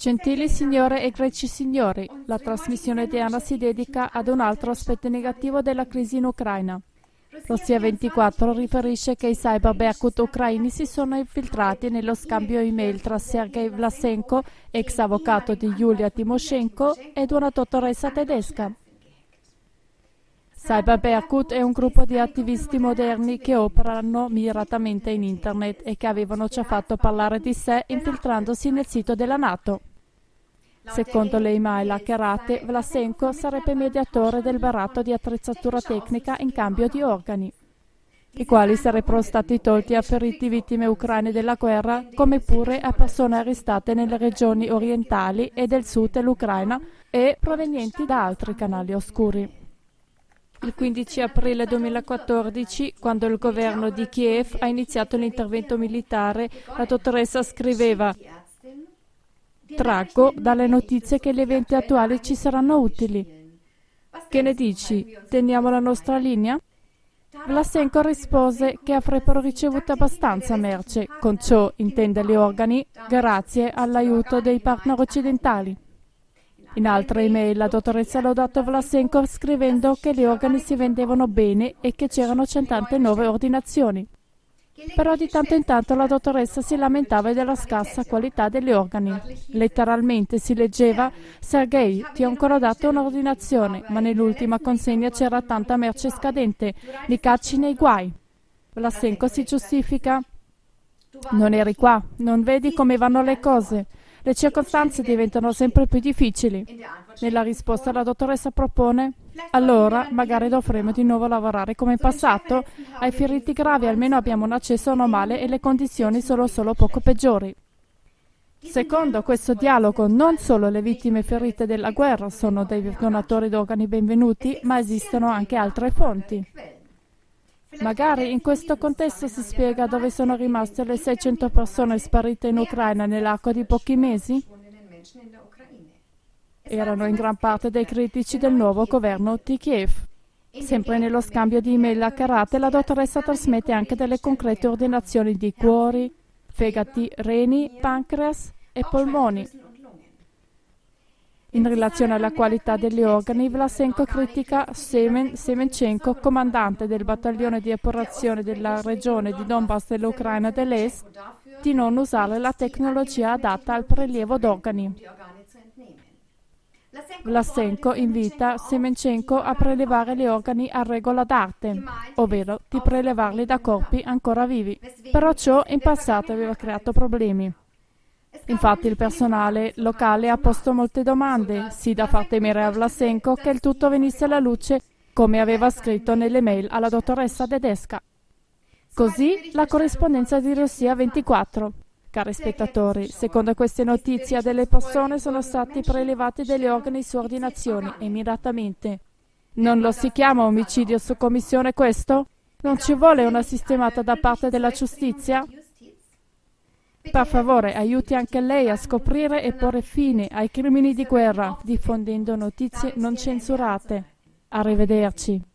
Gentili signore e greci signori, la trasmissione di Anna si dedica ad un altro aspetto negativo della crisi in Ucraina. Russia 24 riferisce che i cyber Berkut ucraini si sono infiltrati nello scambio email tra Sergei Vlasenko, ex avvocato di Yulia Timoshenko, ed una dottoressa tedesca. Cyber Berkut è un gruppo di attivisti moderni che operano miratamente in internet e che avevano già fatto parlare di sé infiltrandosi nel sito della Nato. Secondo le email hackerate, Vlasenko sarebbe mediatore del barato di attrezzatura tecnica in cambio di organi, i quali sarebbero stati tolti a feriti vittime ucraine della guerra, come pure a persone arrestate nelle regioni orientali e del sud dell'Ucraina e provenienti da altri canali oscuri. Il 15 aprile 2014, quando il governo di Kiev ha iniziato l'intervento militare, la dottoressa scriveva Traggo dalle notizie che gli eventi attuali ci saranno utili. Che ne dici? Teniamo la nostra linea? Vlasenko rispose che avrebbero ricevuto abbastanza merce, con ciò intende gli organi, grazie all'aiuto dei partner occidentali. In altre email la dottoressa lodato Vlasenko scrivendo che gli organi si vendevano bene e che c'erano centante nuove ordinazioni. Però di tanto in tanto la dottoressa si lamentava della scarsa qualità degli organi. Letteralmente si leggeva Sergei, ti ho ancora dato un'ordinazione, ma nell'ultima consegna c'era tanta merce scadente, li cacci nei guai. Vlasenko si giustifica. Non eri qua, non vedi come vanno le cose. Le circostanze diventano sempre più difficili. Nella risposta la dottoressa propone allora magari dovremo di nuovo lavorare come in passato. Ai feriti gravi almeno abbiamo un accesso normale e le condizioni sono solo poco peggiori. Secondo questo dialogo non solo le vittime ferite della guerra sono dei donatori d'organi benvenuti, ma esistono anche altre fonti. Magari in questo contesto si spiega dove sono rimaste le 600 persone sparite in Ucraina nell'arco di pochi mesi? Erano in gran parte dei critici del nuovo governo di Kiev. Sempre nello scambio di email a karate, la dottoressa trasmette anche delle concrete ordinazioni di cuori, fegati, reni, pancreas e polmoni. In relazione alla qualità degli organi, Vlasenko critica Semen Semenchenko, comandante del battaglione di operazione della regione di Donbass dell'Ucraina dell'Est, di non usare la tecnologia adatta al prelievo d'organi. Vlasenko invita Semenchenko a prelevare gli organi a regola d'arte, ovvero di prelevarli da corpi ancora vivi. Però ciò in passato aveva creato problemi. Infatti il personale locale ha posto molte domande, sì da far temere a Vlasenko che il tutto venisse alla luce come aveva scritto nelle mail alla dottoressa tedesca. Così la corrispondenza di Russia 24. Cari spettatori, secondo queste notizie delle persone sono stati prelevati degli organi su ordinazione e miratamente. Non lo si chiama omicidio su commissione questo? Non ci vuole una sistemata da parte della giustizia? Per favore, aiuti anche lei a scoprire e porre fine ai crimini di guerra, diffondendo notizie non censurate. Arrivederci.